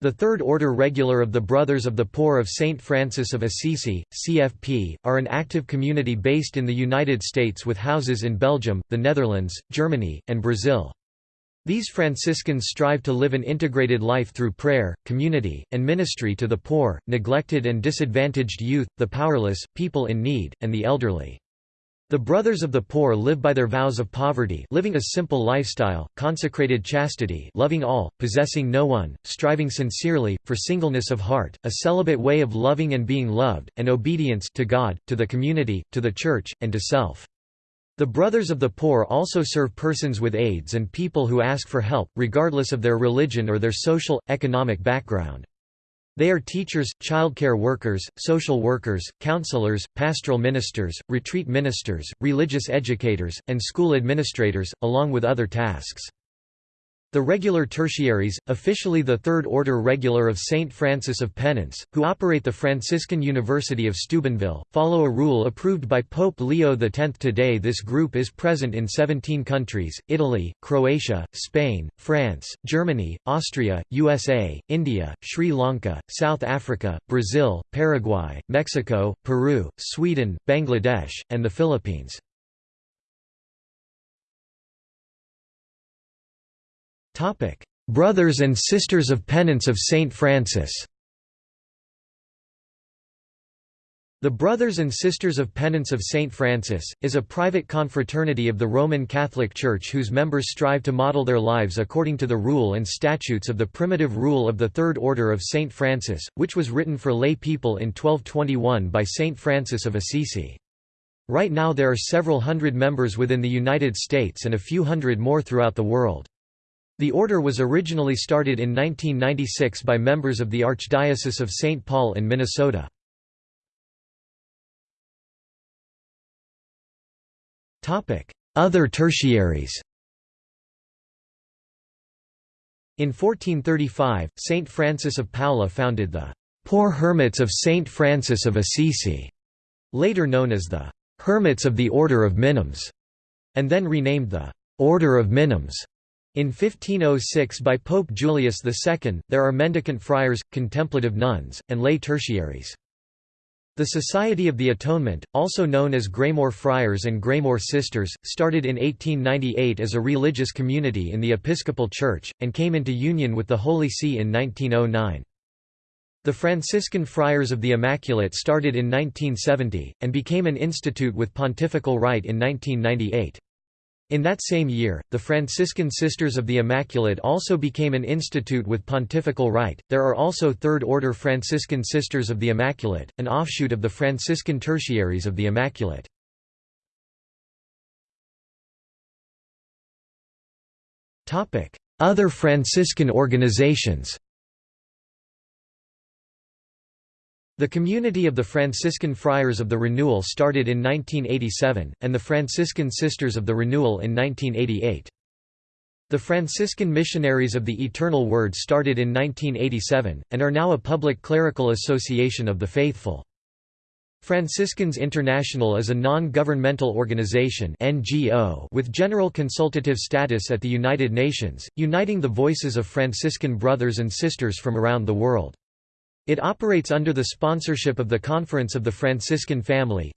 The Third Order Regular of the Brothers of the Poor of St. Francis of Assisi, CFP, are an active community based in the United States with houses in Belgium, the Netherlands, Germany, and Brazil. These Franciscans strive to live an integrated life through prayer, community, and ministry to the poor, neglected and disadvantaged youth, the powerless, people in need, and the elderly. The Brothers of the Poor live by their vows of poverty living a simple lifestyle, consecrated chastity loving all, possessing no one, striving sincerely, for singleness of heart, a celibate way of loving and being loved, and obedience to God, to the community, to the Church, and to self. The Brothers of the Poor also serve persons with AIDS and people who ask for help, regardless of their religion or their social, economic background. They are teachers, childcare workers, social workers, counselors, pastoral ministers, retreat ministers, religious educators, and school administrators, along with other tasks. The regular tertiaries, officially the Third Order Regular of St. Francis of Penance, who operate the Franciscan University of Steubenville, follow a rule approved by Pope Leo X. Today this group is present in 17 countries, Italy, Croatia, Spain, France, Germany, Austria, USA, India, Sri Lanka, South Africa, Brazil, Paraguay, Mexico, Peru, Sweden, Bangladesh, and the Philippines. Topic: Brothers and Sisters of Penance of Saint Francis. The Brothers and Sisters of Penance of Saint Francis, is a private confraternity of the Roman Catholic Church whose members strive to model their lives according to the rule and statutes of the primitive rule of the Third Order of Saint Francis, which was written for lay people in 1221 by Saint Francis of Assisi. Right now there are several hundred members within the United States and a few hundred more throughout the world. The order was originally started in 1996 by members of the Archdiocese of St. Paul in Minnesota. Other tertiaries In 1435, Saint Francis of Paola founded the Poor Hermits of Saint Francis of Assisi, later known as the Hermits of the Order of Minims, and then renamed the Order of Minims. In 1506 by Pope Julius II, there are mendicant friars, contemplative nuns, and lay tertiaries. The Society of the Atonement, also known as Graymoor Friars and Graymoor Sisters, started in 1898 as a religious community in the Episcopal Church, and came into union with the Holy See in 1909. The Franciscan Friars of the Immaculate started in 1970, and became an institute with pontifical right in 1998. In that same year, the Franciscan Sisters of the Immaculate also became an institute with pontifical right. There are also Third Order Franciscan Sisters of the Immaculate, an offshoot of the Franciscan Tertiaries of the Immaculate. Other Franciscan organizations. The community of the Franciscan Friars of the Renewal started in 1987, and the Franciscan Sisters of the Renewal in 1988. The Franciscan Missionaries of the Eternal Word started in 1987, and are now a public clerical association of the faithful. Franciscans International is a non-governmental organization NGO with general consultative status at the United Nations, uniting the voices of Franciscan brothers and sisters from around the world. It operates under the sponsorship of the Conference of the Franciscan Family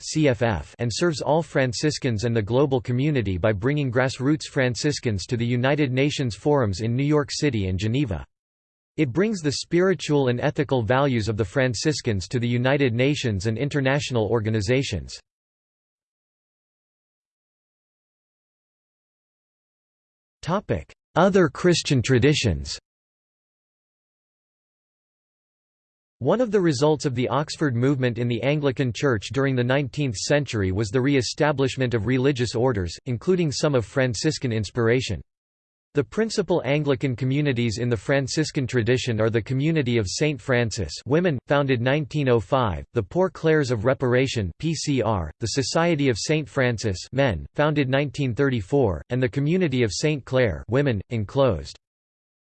and serves all Franciscans and the global community by bringing grassroots Franciscans to the United Nations forums in New York City and Geneva. It brings the spiritual and ethical values of the Franciscans to the United Nations and international organizations. Other Christian traditions One of the results of the Oxford movement in the Anglican Church during the 19th century was the re-establishment of religious orders, including some of Franciscan inspiration. The principal Anglican communities in the Franciscan tradition are the Community of St. Francis women, founded 1905, the Poor Clares of Reparation PCR, the Society of St. Francis men, founded 1934, and the Community of St. Clare women, enclosed.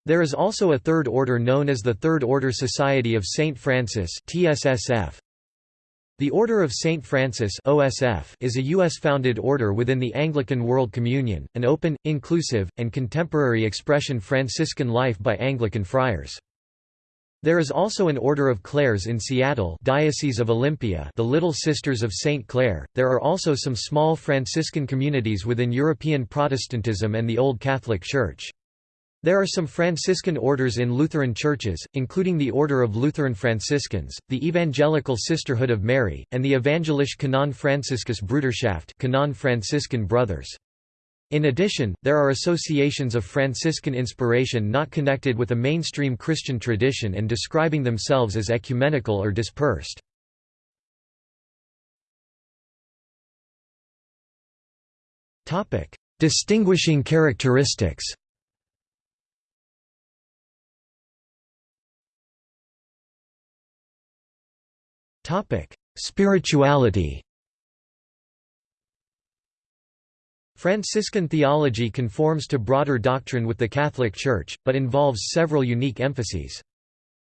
There is also a third order known as the Third Order Society of St. Francis TSSF. The Order of St. Francis OSF is a U.S.-founded order within the Anglican World Communion, an open, inclusive, and contemporary expression Franciscan life by Anglican friars. There is also an Order of Clares in Seattle Diocese of Olympia the Little Sisters of St. Clare. There are also some small Franciscan communities within European Protestantism and the Old Catholic Church. There are some Franciscan orders in Lutheran churches, including the Order of Lutheran Franciscans, the Evangelical Sisterhood of Mary, and the Evangelische Kanaan Franziskus Bruderschaft Kanaan Franciscan Brothers. In addition, there are associations of Franciscan inspiration not connected with a mainstream Christian tradition and describing themselves as ecumenical or dispersed. Distinguishing characteristics Spirituality Franciscan theology conforms to broader doctrine with the Catholic Church, but involves several unique emphases.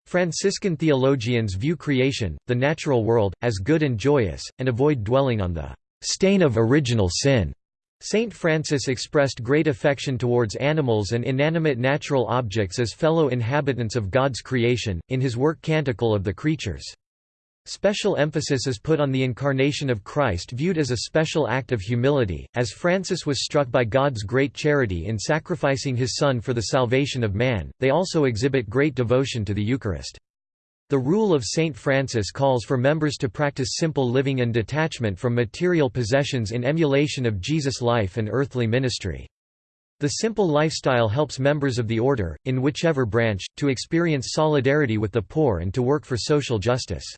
Franciscan theologians view creation, the natural world, as good and joyous, and avoid dwelling on the stain of original sin. Saint Francis expressed great affection towards animals and inanimate natural objects as fellow inhabitants of God's creation, in his work Canticle of the Creatures. Special emphasis is put on the incarnation of Christ viewed as a special act of humility, as Francis was struck by God's great charity in sacrificing his Son for the salvation of man, they also exhibit great devotion to the Eucharist. The rule of Saint Francis calls for members to practice simple living and detachment from material possessions in emulation of Jesus' life and earthly ministry. The simple lifestyle helps members of the order, in whichever branch, to experience solidarity with the poor and to work for social justice.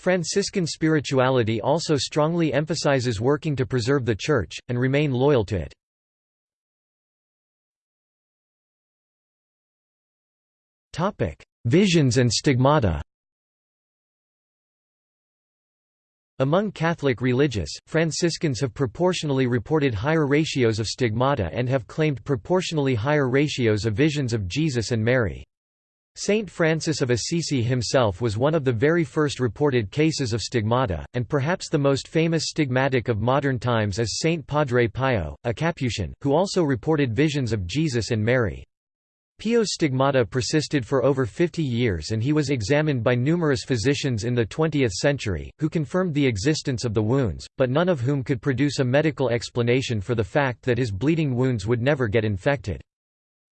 Franciscan spirituality also strongly emphasizes working to preserve the Church, and remain loyal to it. Visions and stigmata Among Catholic religious, Franciscans have proportionally reported higher ratios of stigmata and have claimed proportionally higher ratios of visions of Jesus and Mary. Saint Francis of Assisi himself was one of the very first reported cases of stigmata, and perhaps the most famous stigmatic of modern times is Saint Padre Pio, a Capuchin, who also reported visions of Jesus and Mary. Pio's stigmata persisted for over 50 years and he was examined by numerous physicians in the 20th century, who confirmed the existence of the wounds, but none of whom could produce a medical explanation for the fact that his bleeding wounds would never get infected.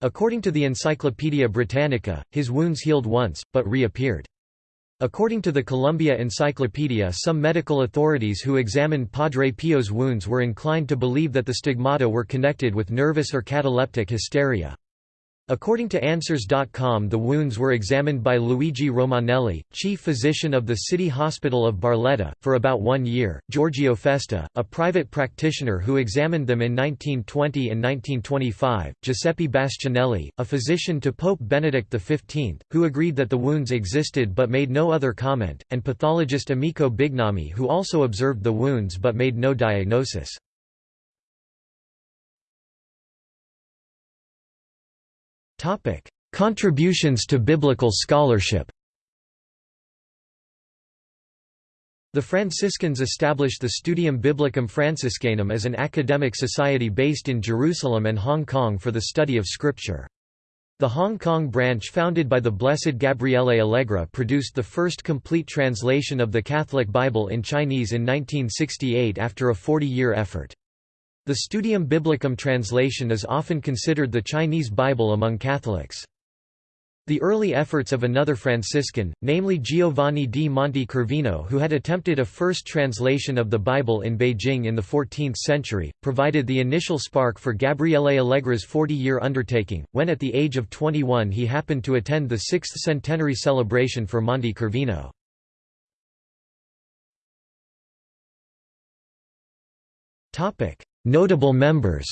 According to the Encyclopaedia Britannica, his wounds healed once, but reappeared. According to the Columbia Encyclopedia some medical authorities who examined Padre Pio's wounds were inclined to believe that the stigmata were connected with nervous or cataleptic hysteria. According to Answers.com the wounds were examined by Luigi Romanelli, chief physician of the City Hospital of Barletta, for about one year, Giorgio Festa, a private practitioner who examined them in 1920 and 1925, Giuseppe Bastianelli, a physician to Pope Benedict XV, who agreed that the wounds existed but made no other comment, and pathologist Amico Bignami who also observed the wounds but made no diagnosis. Topic: Contributions to biblical scholarship. The Franciscans established the Studium Biblicum Franciscanum as an academic society based in Jerusalem and Hong Kong for the study of Scripture. The Hong Kong branch founded by the Blessed Gabriele Allegra produced the first complete translation of the Catholic Bible in Chinese in 1968 after a 40-year effort. The Studium Biblicum translation is often considered the Chinese Bible among Catholics. The early efforts of another Franciscan, namely Giovanni di Monte Corvino who had attempted a first translation of the Bible in Beijing in the 14th century, provided the initial spark for Gabriele Allegra's 40-year undertaking, when at the age of 21 he happened to attend the sixth centenary celebration for Monte Corvino. Notable members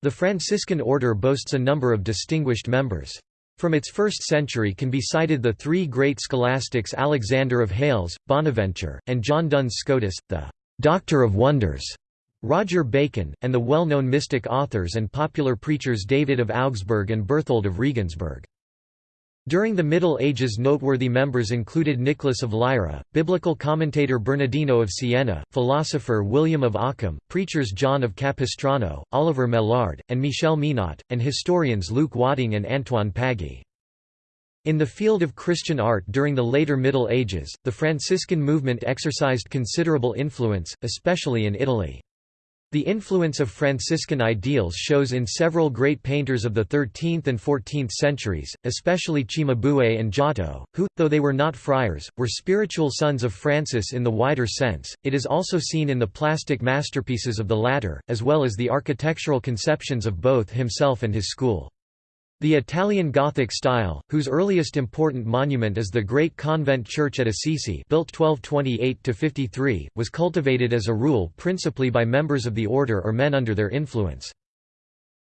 The Franciscan order boasts a number of distinguished members. From its first century can be cited the three great scholastics Alexander of Hales, Bonaventure, and John Duns Scotus, the «Doctor of Wonders», Roger Bacon, and the well-known mystic authors and popular preachers David of Augsburg and Berthold of Regensburg. During the Middle Ages noteworthy members included Nicholas of Lyra, biblical commentator Bernardino of Siena, philosopher William of Ockham, preachers John of Capistrano, Oliver Maillard, and Michel Menot, and historians Luke Wadding and Antoine Paggi. In the field of Christian art during the later Middle Ages, the Franciscan movement exercised considerable influence, especially in Italy. The influence of Franciscan ideals shows in several great painters of the 13th and 14th centuries, especially Cimabue and Giotto, who, though they were not friars, were spiritual sons of Francis in the wider sense. It is also seen in the plastic masterpieces of the latter, as well as the architectural conceptions of both himself and his school. The Italian Gothic style, whose earliest important monument is the Great Convent Church at Assisi built 1228–53, was cultivated as a rule principally by members of the order or men under their influence.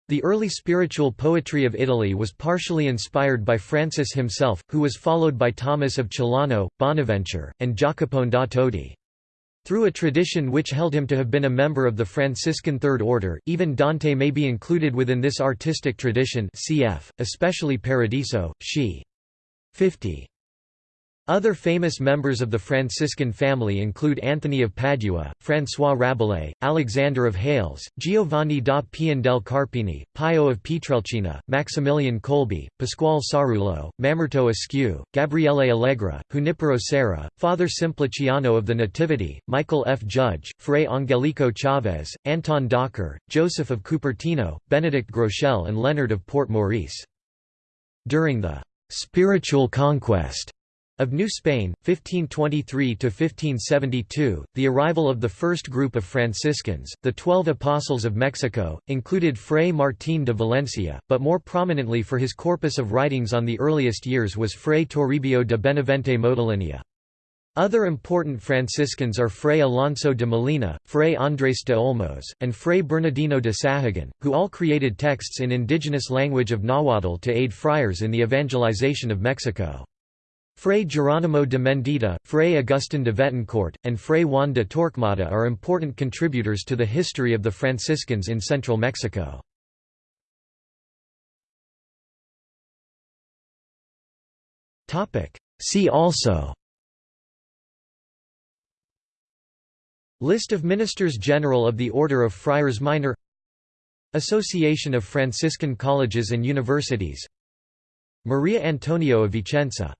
The early spiritual poetry of Italy was partially inspired by Francis himself, who was followed by Thomas of Celano, Bonaventure, and Jacopone da Todi. Through a tradition which held him to have been a member of the Franciscan Third Order, even Dante may be included within this artistic tradition cf., especially Paradiso, She. 50. Other famous members of the Franciscan family include Anthony of Padua, François Rabelais, Alexander of Hales, Giovanni da Pian del Carpini, Pio of Pietrelcina, Maximilian Kolbe, Pasquale Sarullo, Mamerto Esquiu, Gabriele Allegra, Junipero Serra, Father Simpliciano of the Nativity, Michael F. Judge, Fray Angelico Chavez, Anton Docher, Joseph of Cupertino, Benedict Groeschel and Leonard of Port Maurice. During the «spiritual conquest» Of New Spain, 1523–1572, the arrival of the first group of Franciscans, the Twelve Apostles of Mexico, included Fray Martín de Valencia, but more prominently for his corpus of writings on the earliest years was Fray Toribio de Benavente Motolinia. Other important Franciscans are Fray Alonso de Molina, Fray Andrés de Olmos, and Fray Bernardino de Sahagun, who all created texts in indigenous language of Nahuatl to aid friars in the evangelization of Mexico. Fray Geronimo de Mendieta, Fray Agustin de Vetancurt, and Fray Juan de Torquemada are important contributors to the history of the Franciscans in central Mexico. See also List of Ministers General of the Order of Friars Minor Association of Franciscan Colleges and Universities Maria Antonio of Vicenza